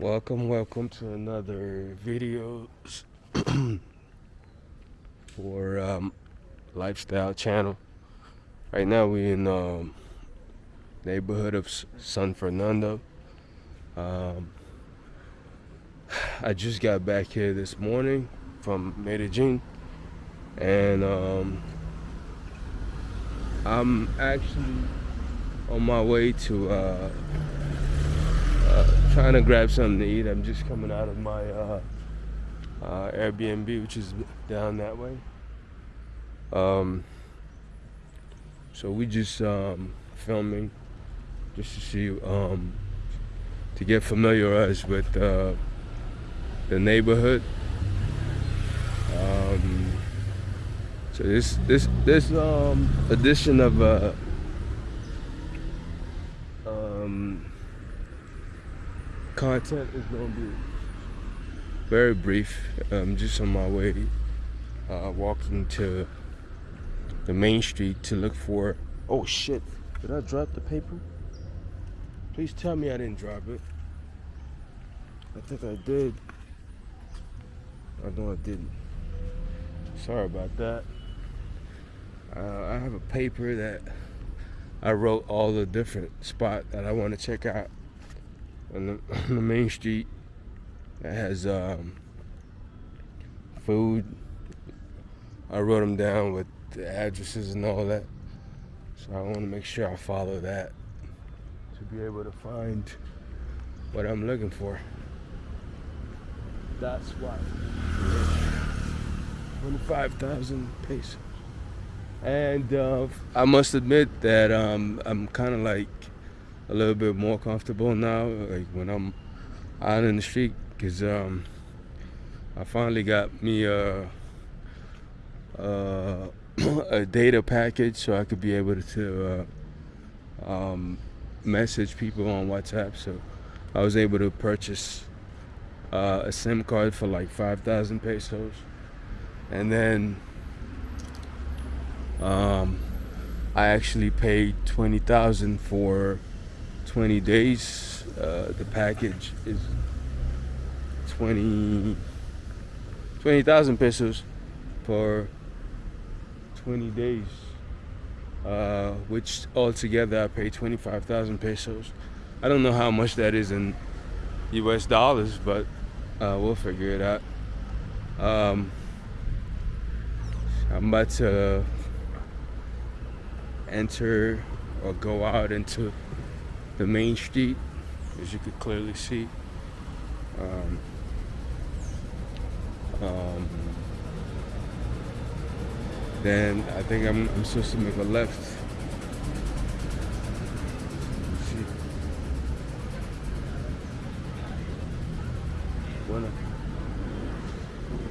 Welcome, welcome to another video for um, Lifestyle Channel. Right now we in um, neighborhood of San Fernando. Um, I just got back here this morning from Medellin and um, I'm actually on my way to uh, trying to grab something to eat. I'm just coming out of my uh, uh, Airbnb, which is down that way. Um, so we just um, filming just to see um, to get familiarized with uh, the neighborhood. Um, so this this this um, edition of uh, um, content is gonna be very brief. I'm just on my way, uh, walking to the main street to look for. Oh shit! Did I drop the paper? Please tell me I didn't drop it. I think I did. I know I didn't. Sorry about that. Uh, I have a paper that I wrote all the different spot that I want to check out on the, on the main street that has um, food. I wrote them down with the addresses and all that. So I want to make sure I follow that to be able to find what I'm looking for. That's why. 25,000 pesos. And uh, I must admit that um, I'm kind of like a little bit more comfortable now, like when I'm out in the street, because um, I finally got me a, a, a, data package so I could be able to uh, um, message people on WhatsApp. So I was able to purchase uh, a SIM card for like 5,000 pesos. And then um, I actually paid 20,000 for 20 days. Uh, the package is 20 20,000 pesos for 20 days. Uh, which altogether I paid 25,000 pesos. I don't know how much that is in US dollars, but uh, we'll figure it out. Um, I'm about to enter or go out into the main street, as you could clearly see. Um, um, then I think I'm, I'm supposed to make a left.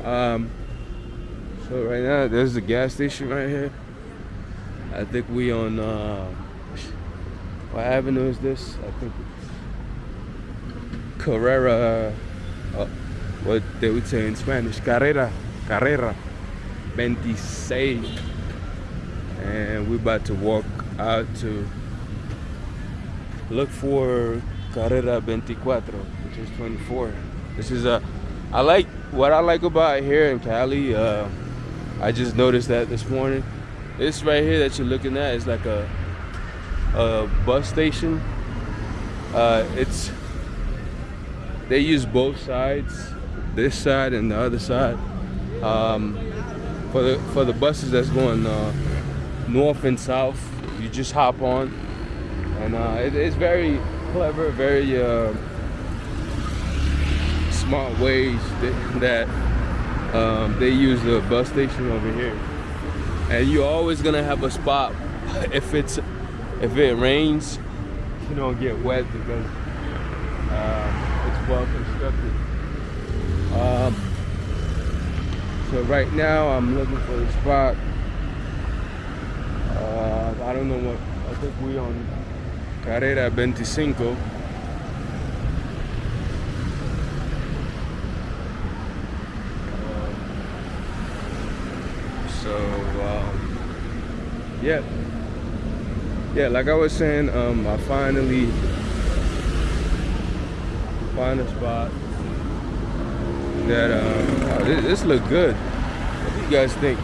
Um, so right now there's the gas station right here. I think we on uh, what avenue is this? I think Carrera. Uh, what they would say in Spanish, Carrera, Carrera, 26. And we're about to walk out to look for Carrera 24, which is 24. This is a, I like, what I like about here in Cali, uh, I just noticed that this morning. This right here that you're looking at is like a, a bus station. Uh, it's, they use both sides this side and the other side. Um, for the for the buses that's going uh, north and south, you just hop on, and uh, it, it's very clever, very uh, smart ways that, that um, they use the bus station over here. And you're always gonna have a spot if it's if it rains, you don't get wet because uh, it's well constructed. Um, so right now I'm looking for a spot. Uh, I don't know what, I think we on Carrera 25. Uh, so um, yeah yeah like i was saying um i finally find a spot that oh, this, this look good. What do you guys think?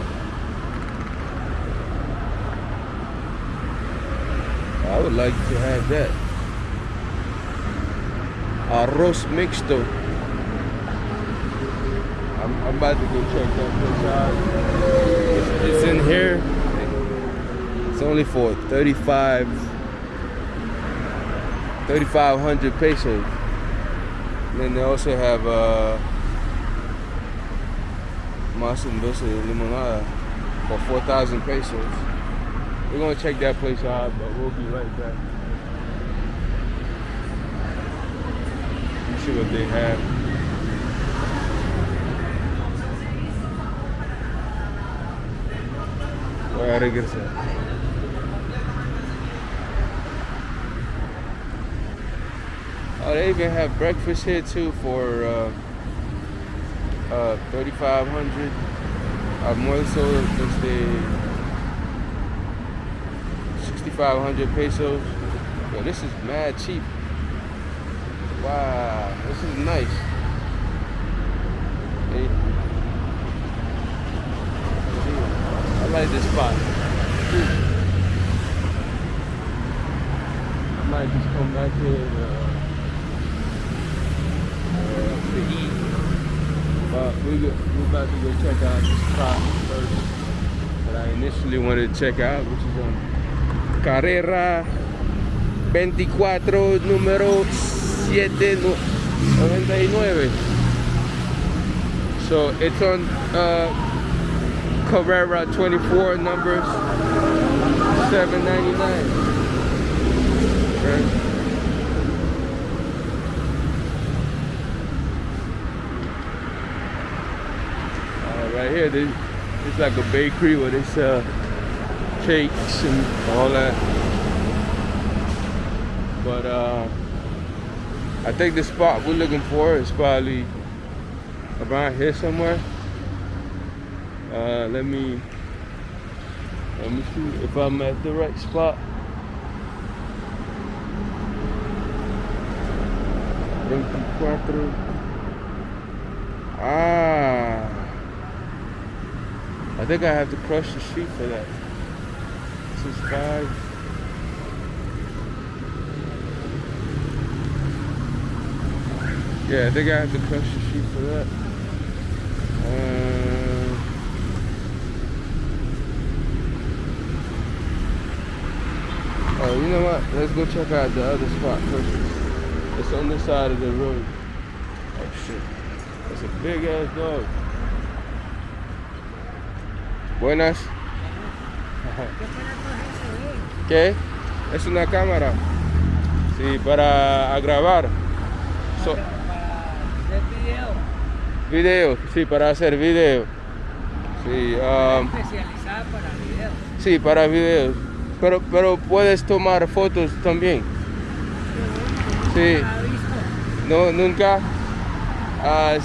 I would like to have that. Arroz mixto. I'm, I'm about to go check that place out. It's in here. It's only for 35 3,500 pesos. And then they also have uh, dulce limonada for 4,000 pesos. We're gonna check that place out, but we'll be right back. see what they have. Voy a regresar. Oh, they even have breakfast here too for uh, uh, 3,500 almuerzo desde 6,500 pesos. Yo, this is mad cheap. Wow, this is nice. Hey. I like this spot. I might just come back here and, uh, But we we're about to go check out the spot first that I initially wanted to check out, which is on Carrera 24, número 799. So it's on uh, Carrera 24, numbers 799. Right? right here, they, it's like a bakery where they sell cakes and all that. But uh, I think the spot we're looking for is probably around here somewhere. Uh, let me let me see if I'm at the right spot. Ah. I think I have to cross the street for that. This is five. Yeah, I think I have to cross the street for that. Uh, oh, you know what? Let's go check out the other spot first. It's on this side of the road. Oh shit. That's a big ass dog. Buenas. ¿Qué? Es una cámara. Sí, para grabar. So, para video. video, sí, para hacer video. Sí, um, especializada para video. sí, para videos. Pero, pero puedes tomar fotos también. Sí. No, nunca. Ah,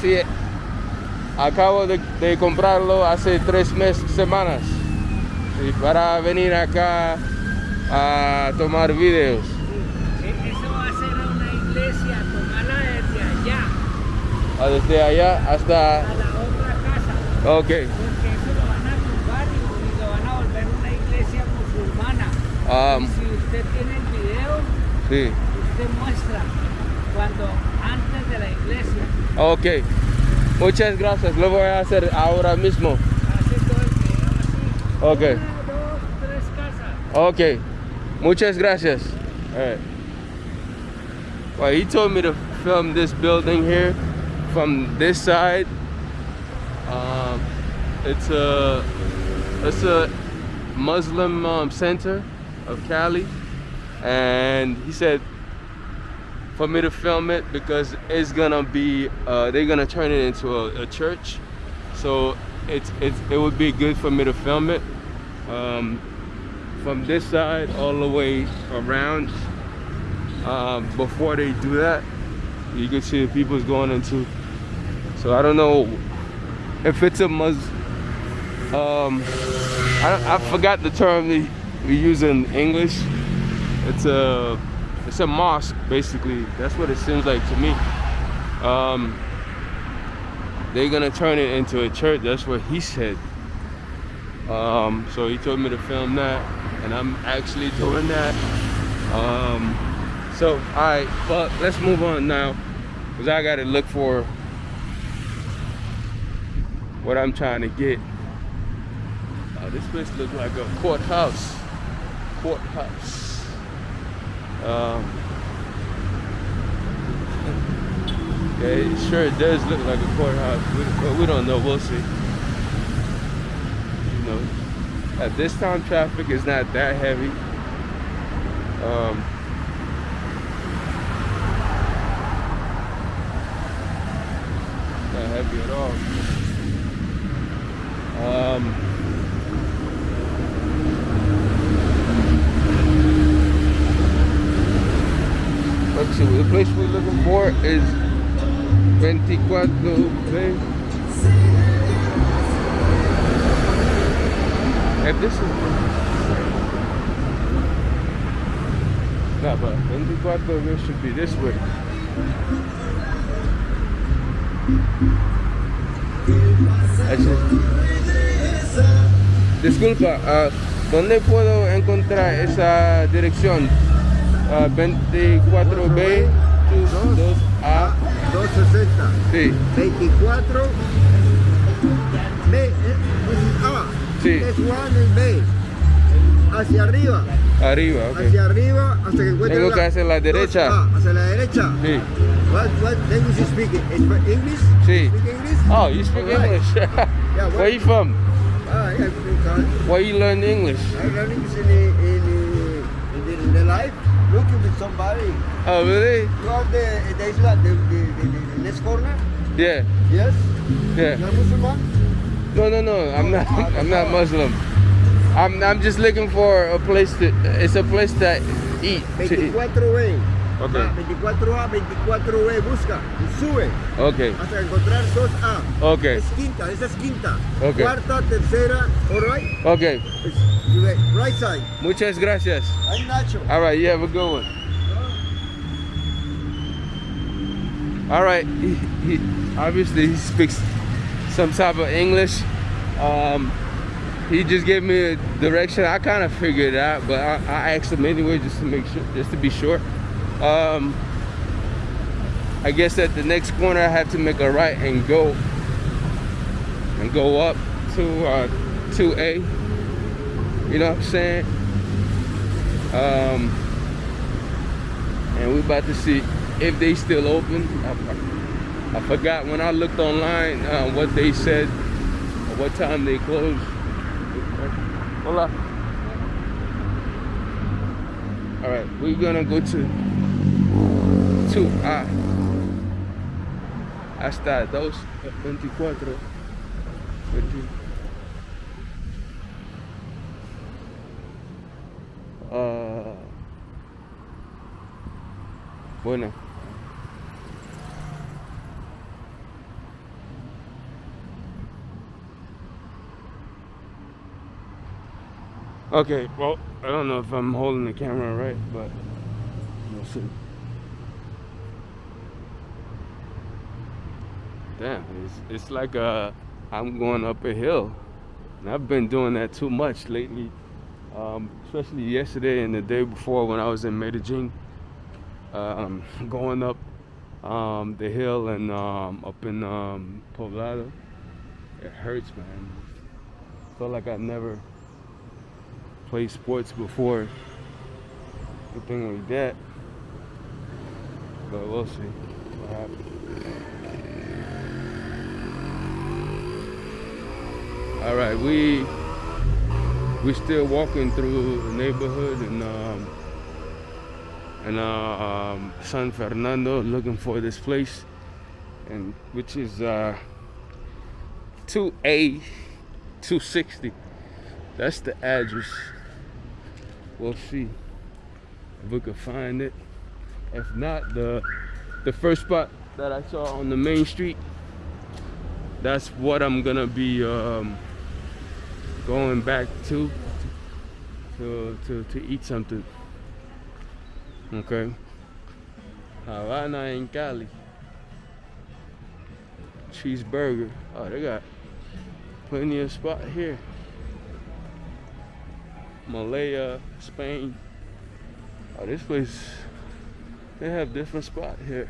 sí, acabo de, de comprarlo hace tres meses, semanas. Sí, para venir acá a tomar videos. Eso va a ser una iglesia, tomarla desde allá Ah, Desde allá hasta... a la otra casa. Ok. Porque eso lo van a tumbar y, y lo van a volver una iglesia musulmana. Y si usted tiene el video, sí. usted muestra cuando antes de la iglesia Ok. Muchas gracias. Lo voy a hacer ahora mismo. Ok. Okay. Muchas gracias. All right. Well, he told me to film this building here from this side. Um, it's a it's a Muslim um, center of Cali, and he said for me to film it because it's gonna be uh, they're gonna turn it into a, a church, so it's it's it would be good for me to film it. Um, from this side all the way around. Um, before they do that, you can see the people's going into. So I don't know if it's a Mus. Um, I, I forgot the term we use in English. It's a it's a mosque basically. That's what it seems like to me. Um, they're gonna turn it into a church. That's what he said. Um, so he told me to film that, and I'm actually doing that. Um, so, all right, but let's move on now, cause I gotta look for what I'm trying to get. Uh, this place looks like a courthouse. Courthouse. Um, it sure it does look like a courthouse, we, but we don't know. We'll see. You know, at this time, traffic is not that heavy. Um, not heavy at all. Um, let's the place we're looking for is 24 Bay. If this is no, but 24 Bay should be this way. Disculpa, uh, ¿dónde puedo encontrar esa dirección? Uh, 24B 2A 260. Sí, 24. B. eh, this is A. Sí. B. Hacia arriba. arriba, ok. Hacia arriba hasta que encuentres Tengo que hacia la derecha. 2A, hacia la derecha. Sí. What, what language you speak? English? Sí. Speak English? Oh, you speak Alright. English? Yeah, Where what- you from? Ah, yeah, Where you learn English? I learn English in in the, in the, in the life. Looking with somebody. Oh, really? You are the, the Islam, the, the, the, the next corner? Yeah, Yes? yeah. You're Muslim? No, no, no. I'm not. Oh, I'm not Muslim. I'm. I'm just looking for a place to. It's a place to eat. To eat. 24B. Ok. Ah, 24A, 24B, busca y sube Okay. hasta encontrar 2A. Okay. Es quinta, esa es quinta. Ok. Cuarta, tercera, alright? Okay. It's right side. Muchas gracias. I'm Nacho. All right. You have a good one. All right. He, he obviously he speaks some type of English. Um, he just gave me a direction. I kind of figured it out, but I, I asked him anyway just to make sure, just to be sure. Um, I guess at the next corner I have to make a right and go and go up to uh, 2A. You know what I'm saying? Um, and we're about to see if they still open. I, I, forgot when I looked online uh, what they said what time they close. Hola. All right, we're gonna go to two A hasta dos veinticuatro. 20. Ah, bueno. Okay, well, I don't know if I'm holding the camera right, but we'll see. Damn, it's, it's like uh, I'm going up a hill. And I've been doing that too much lately, um, especially yesterday and the day before when I was in Medellin, um, going up um, the hill and um, up in um, Poblado. It hurts, man. Felt like I never played sports before. Anything like that. But we'll see what happens. All right, we we still walking through the neighborhood and um and uh, um, San Fernando looking for this place, and which is uh 2A 260. That's the address. We'll see if we can find it. If not, the the first spot that I saw on the main street. That's what I'm gonna be um, going back to to to to eat something. Okay. Havana in Cali. Cheeseburger. Oh, they got plenty of spot here. Malaya, Spain. Oh, this place, they have different spot here.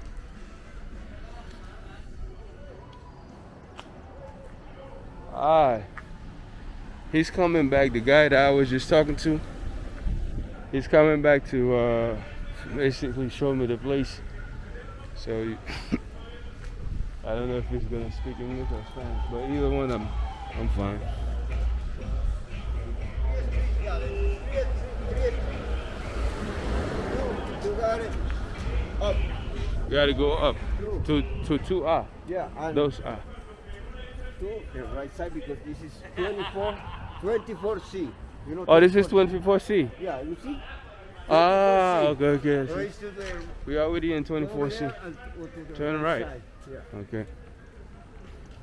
Ah, he's coming back. The guy that I was just talking to, he's coming back to uh, basically show me the place. So I don't know if he's gonna speak English or Spanish, but either one, I'm I'm fine. Yeah, three, three, two, you got it. Up, You gotta go up to to two ah. Yeah, Those ah. two, the right side because this is 24, 24C. You know Oh, this is 24? 24C. Yeah, you see? Ah, 24C. okay, okay. Raise We already in 24C. there and go to the Turn right. Yeah. Okay.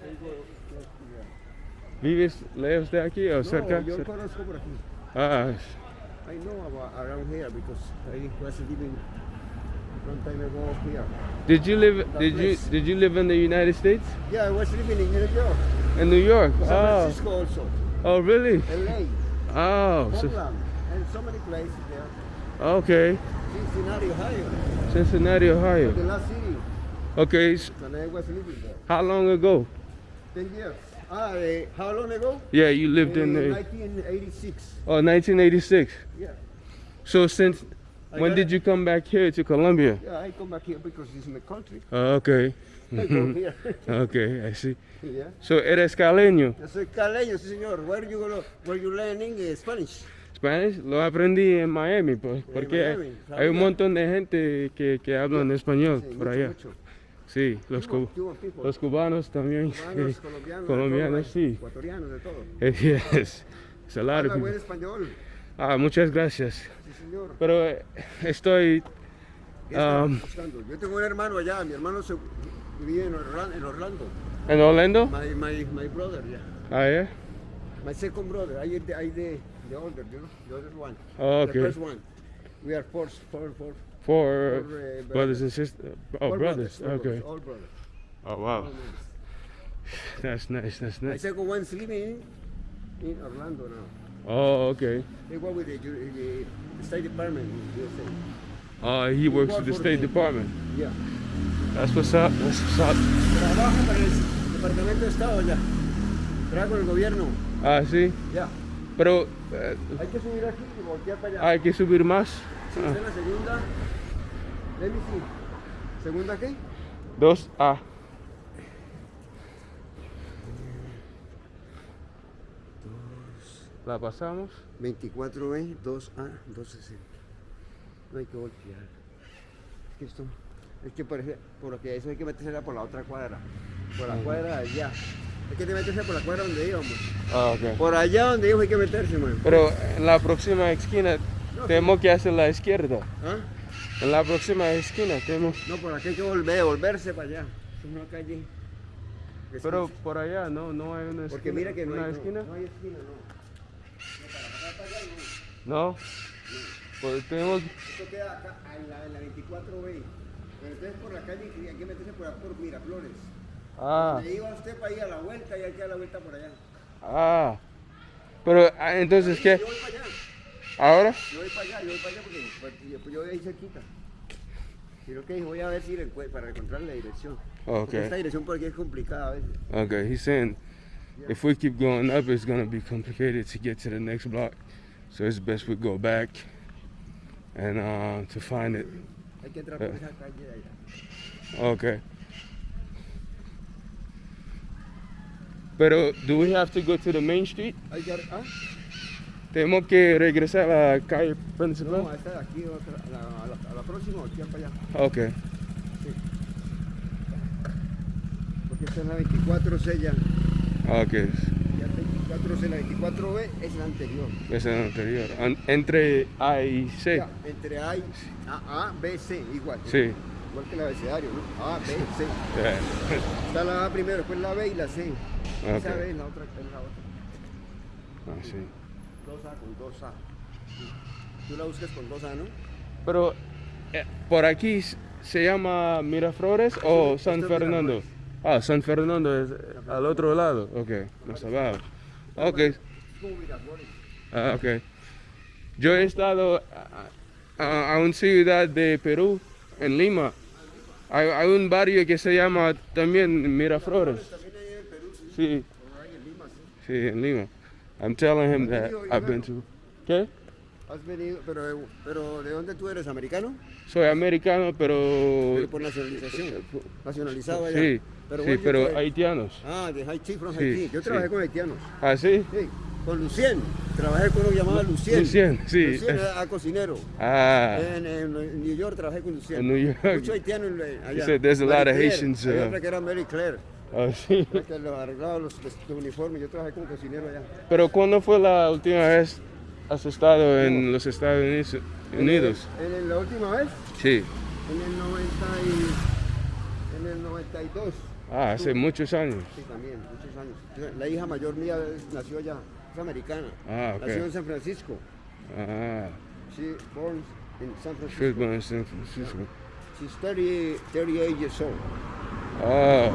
and go left to there. ¿Vives lejos de aquí o cerca? No, yo conozco por aquí. Ah, I know about around here because I was living long time ago here. did you live? That Did you did you live in the United States? Yeah, I was living in New York, In New York? San Oh, Francisco also, oh really? LA, Oh, so, and so many places there. okay. Cincinnati, Ohio, Cincinnati, the last city Okay, when I was living there. how long ago? 10 years. Ah, eh, how long ago? Yeah, you lived in Eh, the 1986. oh 1986. Yeah. So since I when did it. you come back here to Colombia? Yeah, I come back here because it's my country. Oh, okay. I go here. okay, I see. yeah. So eres caleño. Yo soy caleño, sí señor. Where you gonna, where you learning eh, Spanish? Spanish lo aprendí en Miami, pues, porque Miami, hay un montón de gente que, que hablan español Sí, por mucho, allá. mucho. Sí, los, Cuban- cu- Cuban people. los cubanos también. Cubanos, colombianos, de colombianos, todo, sí. Ecuatorianos, de todo. Yes. Habla buen español. Ah, muchas gracias. Sí, señor. Pero eh, estoy. ¿Qué está Um? Yo tengo un hermano allá. Mi hermano se vive en Orlando. En Orlando. ¿En Orlando? My, my, my brother, yeah. Ah, yeah? My second brother. I, the, I the, the older, you know, the other one. Oh, The okay. first one. We are four, four, four, For four uh, brothers and sisters. Oh, four brothers. four Okay. Brothers, all brothers. Oh, wow. that's nice, That's nice. That's My nice. second one's living in Orlando now. Oh, okay. They work with the, the, the State Department in USA. Uh, he works work for the State the- Department. Yeah. That's what's up. That's what's up. Trabaja para el Departamento de Estado ya. Trabaja con el gobierno. Ah, sí. Ya. Pero eh, Hay que subir aquí y voltear para allá. hay que subir más. Sí, está en la segunda. Let me see. ¿Segunda qué? Dos A. La pasamos. 24B, 2A, 260. No hay que voltear. Es que esto. Es que. Por lo que eso hay que meterse por la otra cuadra. Por la cuadra de allá. Hay que meterse por la cuadra donde íbamos. Ah, ok. Por allá donde íbamos hay que meterse, man. Pero en la próxima esquina tenemos que hacer la izquierda. ¿Ah? En la próxima esquina tenemos. No, por aquí hay que volver, volverse para allá. Es una calle. es- Pero por allá no, no hay una esquina. Porque mira que no ¿Una hay, no, esquina? no hay esquina, no. No. Pues tenemos. Esto queda acá en la, en la 24B. Pero entonces por la calle hay que meterse por, por Miraflores. Ah, Le iba usted para ir a la vuelta y hay que dar la vuelta por allá. ah. Pero entonces, ¿qué? Yo voy para allá. ¿Ahora? Yo voy para allá, yo voy para allá porque pues, yo, pues, yo voy ahí cerquita. Creo que voy a ver si le encuent- para encontrar la dirección. Porque esta Okay. dirección por aquí es complicada a veces. Okay. He's saying if we keep going up, it's gonna be complicated to get to the next block. So it's best we go back and uh, to find it. Hay que entrar por esa calle de allá. Okay. Pero, do we have to go to the main street? Ah? Tenemos que regresar a la calle principal. No, a esta de aquí, a la, a la, a la próxima, aquí para allá. Ok. Sí. Porque esta es la 24 sella. Ok. 4 la 24B, es la anterior. Es la anterior. Entre A y C. Entre A y A, a B, C, igual. Sí. Igual que el abecedario, ¿no? A, B, C. Está la A primero, después la B y la C. Okay. Esa B es la otra, es la otra. Ah, sí. 2A con 2A. Tú la buscas con 2A, ¿no? Pero, eh, ¿por aquí se llama Miraflores o San Fernando? Ah, San Fernando es eh, al otro lado. Ok, no sabía. Ok, ah, ok. Yo he estado a, a- a una ciudad de Perú, en Lima. Hay, hay un barrio que se llama también Miraflores. Sí. sí, en Lima. I'm telling him that I've been to. ¿Qué? Has venido, pero, pero ¿de dónde tú eres? ¿Americano? Soy americano, pero Pero por nacionalización. Nacionalizado allá. sí, Pero sí, you pero haitianos. Ah, de Haití, from Sí, Haití. Yo sí. trabajé con haitianos. ¿Ah, sí? Sí, con Lucien. Trabajé con uno que llamaba Lucien. Lucien, sí. Lucien era cocinero. Ah, En, en- en New York trabajé con Lucien. En New York. Muchos haitianos en- allá. said there's a lot of Claire. Haitians, Hay uh, otra que era Mary Claire. ah, sí. Que los arreglaba los, los- uniformes. Yo trabajé como cocinero allá. Pero ¿cuándo fue la última vez has estado en los Estados Unidos? Unidos? En, el- la última vez, Sí. en el 90 y, en el 92. Ah, hace muchos años. Sí, también, muchos años. La hija mayor mía nació allá, es americana. Ah, ok. Nació en San Francisco. Ah, She born in San she Francisco. born in San Francisco. She's 30, 38 years old. Oh,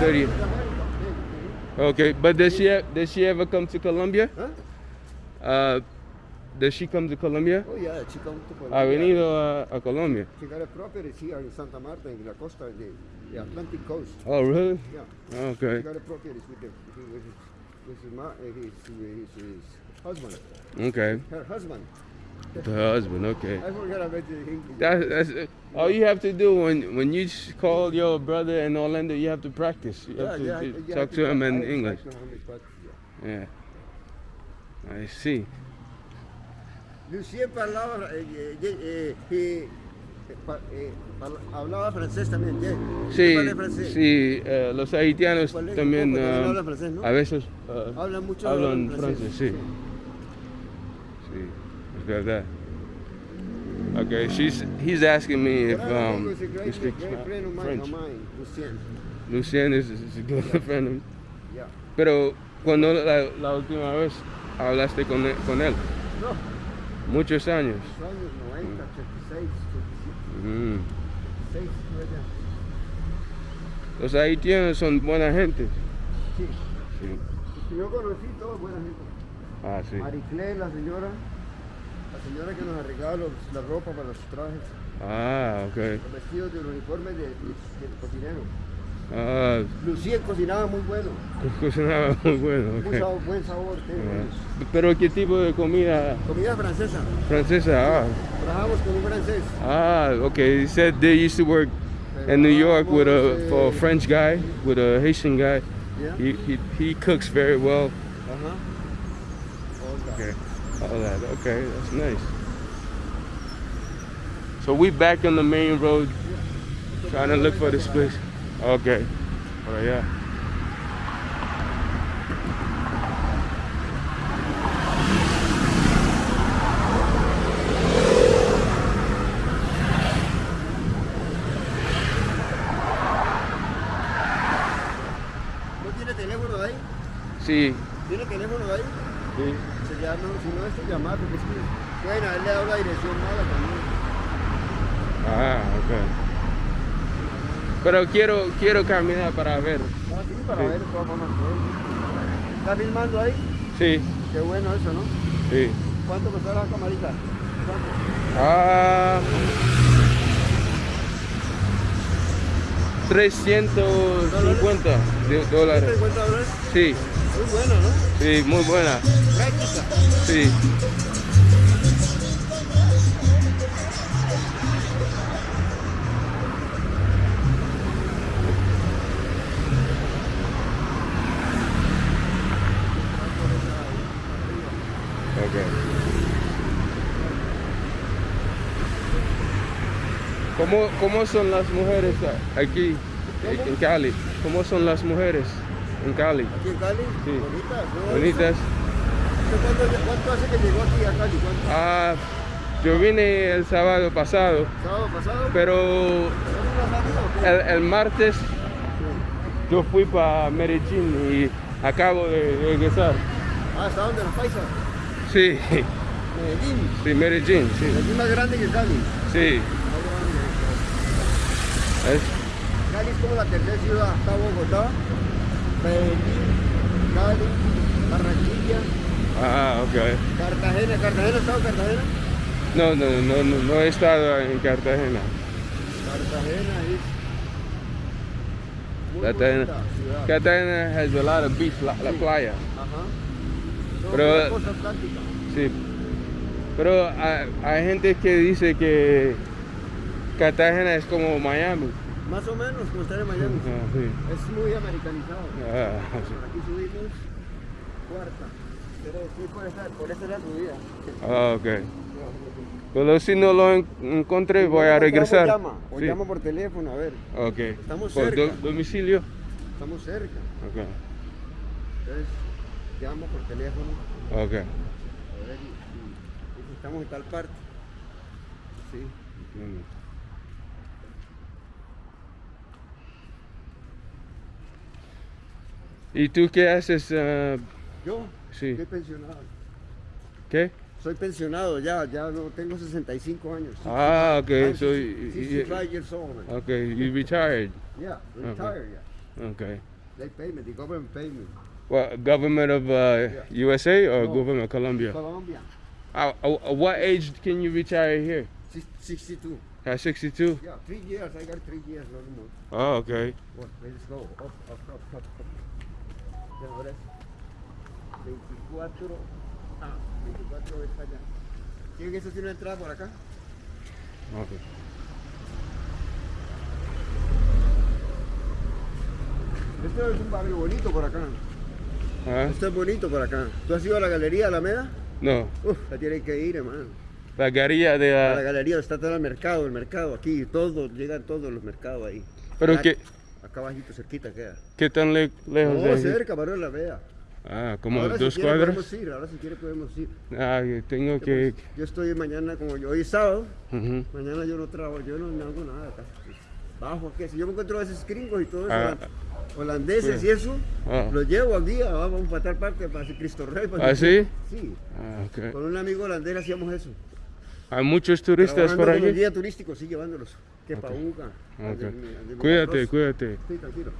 30. Sí, Okay, but does she, does she ever come to Colombia? ¿Ah? Uh, does she come to Colombia? Oh, yeah, she come to Ha Colombia. Ah, venido a, a Colombia. She got a property here in Santa Marta, in la costa de, de Atlantic Coast. Oh, really? Yeah. Ah, okay. She got a property with, the, with, his, with, his, eh, his, his, husband. Okay. Her husband. The husband, okay. I forgot about the English. That, that's it. all you have to do when when you call your brother in Orlando. You have to practice. You have to, yeah, talk I to him in English. in yeah. Yeah. I see. Lucien parlava, eh, eh, eh, eh, eh, hablaba francés también. yeah. Sí, francés. sí. eh, los haitianos también, um, hablan francés, ¿no? a veces uh, Hablan mucho hablan hablan francés. Sí. Sí, es verdad. Okay, she's he's asking me if um, he speaks great friend of mine, French. of mine, Lucien. Lucien is, is a good friend. of mine. Yeah. Pero cuando la, la última vez hablaste con con él, No, muchos años. los años 90, 86, 87, Mm. 86, por allá. Los haitianos son buena gente. Sí. Sí. Yo conocí todos buena gente. Ah, sí. Mariclé, la señora, la señora que nos arreglaba los- la ropa para los trajes, Ah, ok. los vestidos de los uniformes de- de- del cocinero. Ah, Lucía cocinaba muy bueno, cocinaba muy bueno. ok. muy buen sabor. Ah. Pero qué tipo de comida Comida francesa. francesa? Ah, Trabajamos con un francés. ah okay. He said they used to work in New York with a for a French guy, with a Haitian guy. Yeah. He he, he cooks very well. All. Okay. All that. Okay, that's nice. So we back on the main road trying to look for this place. Okay. Por allá. ¿No tiene teléfono ahí? Sí. ¿Tiene teléfono de ahí? sí. Se llama, si no es que llamar, porque es que pueden haberle dado la dirección mala también. Ah, okay. Pero quiero quiero caminar para ver. Ah, sí, para Sí. ver de todas formas. ¿eh? ¿Está filmando ahí? Sí, Qué bueno eso, ¿no? sí. ¿Cuánto costó la camarita? ¿Cuánto? Ah, 350 de dólares. 150 dólares. Sí, Muy bueno, ¿no? sí, muy buena. Práctica. Sí. Okay. ¿Cómo, ¿Cómo son las mujeres aquí en Cali? ¿Cómo son las mujeres en Cali? Aquí en Cali. Sí. Bonitas. ¿no? Bonitas. ¿Cuánto, ¿Cuánto hace que llegó aquí a Cali? ¿Cuánto? Ah, yo vine el sábado pasado, ¿Sábado pasado? pero el, el martes yo fui para Medellín y acabo de de regresar. Ah, ¿está donde los paisas? Sí, Medellín. sí, Medellín, sí, Medellín más grande que Cali. sí. Es, Cali es como la tercera ciudad. Está Bogotá, Medellín, Cali, Barranquilla, ah, ok. Cartagena. ¿Cartagena estado en Cartagena? No, no, no, no, no he estado en Cartagena. Cartagena es Cartagena. Cartagena has a lot of beach, la, la playa. Ajá. Pero-. Sí. Pero hay, gente que dice que Cartagena es como Miami. Más o menos como estar en Miami. Ah, sí. Es muy americanizado. Ah, sí. Aquí subimos cuarta. Pero sí, por esa, por esa era subida. Ah, ok. Pero si no lo en- encontré, voy a regresar. Llama, o Sí. llama por teléfono, a ver. Ok. Estamos Por cerca. do- domicilio. Estamos cerca. Ok. Entonces, llama por teléfono. Ok. A ver, y, y- y si estamos en tal parte. Sí. ¿Y tú qué haces? ah, Yo Sí. estoy pensionado. ¿Qué? Soy pensionado ya, ya no tengo 65 años. Ah, ok. I'm So, 65 y- years old. man. ok, you retired. Yeah, retired, yeah. Okay. They pay me, the government pay me. What government of uh, USA or No. government of Colombia? Colombia, Uh, uh, what age can you retire here? 62. At 62? Yeah, three years, I got three years, no more. Oh, okay. Well, let's go. Up, up, up, up, up. Ya, ahora 24. Ah, 24 está allá. ¿Quién eso tiene una entrada por acá? okay. Este es un barrio bonito por acá. Huh? Esto es bonito por acá. ¿Tú has ido a la galería Alameda? No. Uf, la tienes que ir, hermano. La galería de la la... galería está todo el mercado, el mercado aquí, todos, llegan todos los mercados ahí. Pero que, Acá abajito, cerquita queda. ¿qué tan le- lejos No, de cerca, para la vea. Ah, como ahora dos si quiere cuadras. podemos ir, ahora si quiere podemos ir. Ah, yo tengo que... Pues, Yo estoy mañana, como yo, hoy es sábado, Ujú. mañana yo no trabajo, yo no, no hago nada acá. Bajo aquí, si yo me encuentro a veces gringos y todo eso, Ah. Holandeses Sí. y eso, Ah. los llevo al día, vamos para tal parte, para Cristo Rey. para- ¿Ah, sí? Sí, Ah, ok. con un amigo holandés hacíamos eso. Hay muchos turistas por los aquí. guías sí, llevándolos. Que Ok. pauga. Ok. Cuídate, cuídate. Sí, tranquilo.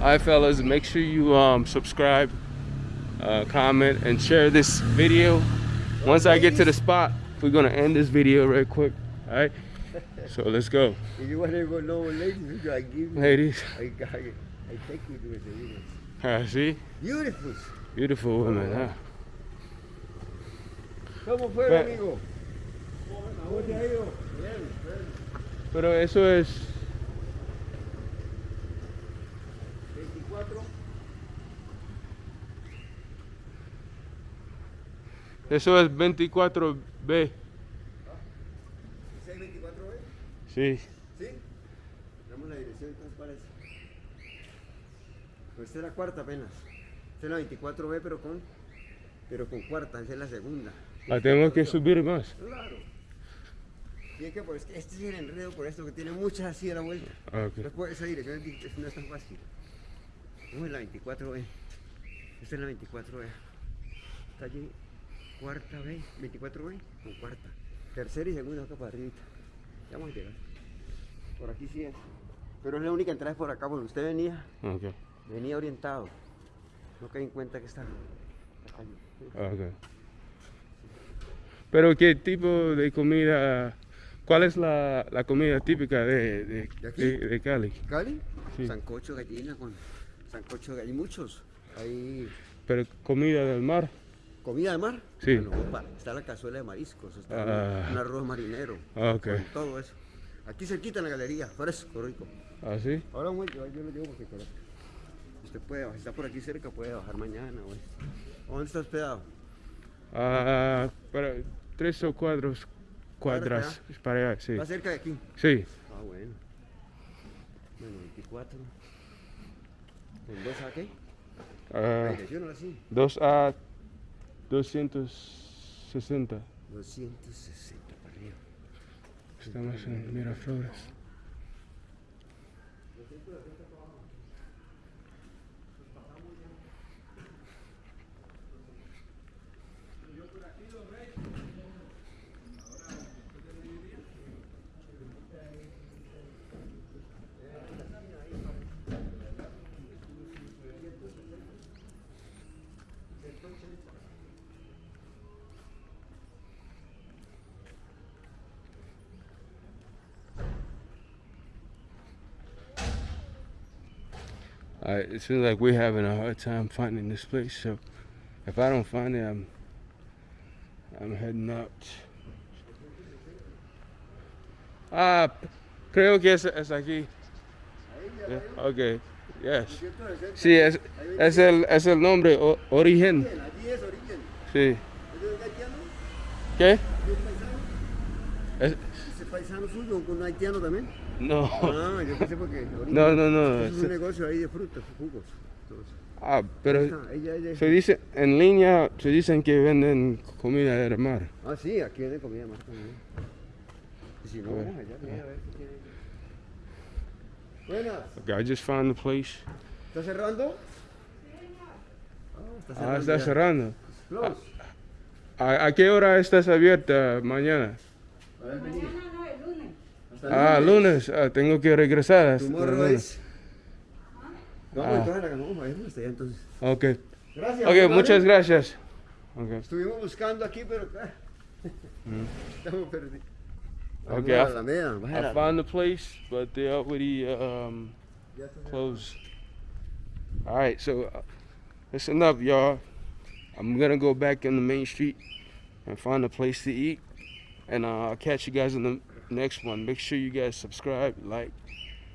Hi, fellas. Make sure you um, subscribe, uh, comment, and share this video. Once I get to the spot, we're gonna end this video real quick. All right. So let's go, If you want to go know ladies, I give you. ladies. I, I, I take you to the videos. Ah, see, Beautiful. beautiful women. Huh? ¿Cómo fue, amigo? ¿Cómo te ha ido? Bien, bien. Pero eso es 24. eso es 24B. Sí. ¿Sí? Damos la dirección, entonces parece. Pues esta es la cuarta apenas. Esta es la 24B, pero con, pero con cuarta, esa es la segunda. La tengo que subir más. Claro. Y es que pues, este es el enredo por esto, que tiene muchas así a la vuelta. Ah, ok. Después esa dirección no es tan fácil. Vamos en la 24B. Esta es la 24B. Está allí, cuarta B, 24B con cuarta. Tercera y segunda acá para arriba. Ya vamos a llegar. Por aquí sí es. Pero es la única entrada por acá, porque usted venía, Okay. venía orientado. No cae en cuenta que está la calle. Okay. Pero qué tipo de comida, ¿cuál es la, la comida típica de, de, ¿De aquí? de- de Cali? ¿Cali? Sí. Sancocho gallina con sancocho gallina. Hay muchos. Hay Pero comida del mar. comida de mar. Sí. Bueno, opa, está la cazuela de mariscos, está Ah. un arroz marinero. Ah, ok. con todo eso. Aquí cerquita en la galería, fresco, rico. ¿Ah, sí? Ahora muy, yo, yo lo llevo porque conozco. Usted puede, bajar, si está por aquí cerca, puede bajar mañana. esto. ¿Dónde está hospedado? Ah, para tres o cuatro cuadras para allá, sí. Está cerca de aquí. Sí. Ah, bueno. Bueno, 24. ¿En dos a qué? Ah, dirección ahora sí. 2 a 260. 260 para arriba. Estamos en Miraflores. Uh, it seems like we're having a hard time finding this place, so if I don't find it, I'm I'm heading out. Ah, creo que es, es aquí. Yeah, okay, yes. Sí, es, es el es el nombre o- origen. Sí. ¿Qué? ¿Es paisano? Suyo un haitiano también? No. Ah, yo pensé porque. No, no, no. Es un negocio ahí de frutas, jugos. Entonces, ah, pero ah, ella, ella. se dice en línea se dicen que venden comida del mar. Ah, sí, aquí venden comida más también. Y si no, Bueno. allá, mira, a ver qué tiene. Buenas. Okay, I just found the place. ¿Está cerrando? Ah, está Ah, está ya. cerrando. Close. ¿A, a qué hora estás abierta mañana? Mañana Ah, lunes. Ah, tengo que regresar. Tomorrow is. Vamos Ah. entonces la vamos hasta allá entonces. Ok. Gracias. Ok, muchas gracias. Okay. Estuvimos buscando aquí, pero ah, estamos perdidos. Ok, Vamos a I- la Alameda, baja I la- found the place, but they already um, ya está cerrado. closed. All right, so uh, listen up, y'all. I'm gonna go back in the main street and find a place to eat, and uh, I'll catch you guys in the next one. Make sure you guys subscribe, like,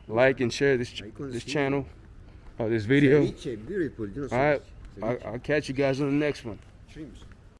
like, and share this ch- Ahí con el this channel, or this video. Ceviche, beautiful. Yo no sé. All right, I'll, I'll catch you guys on the next one.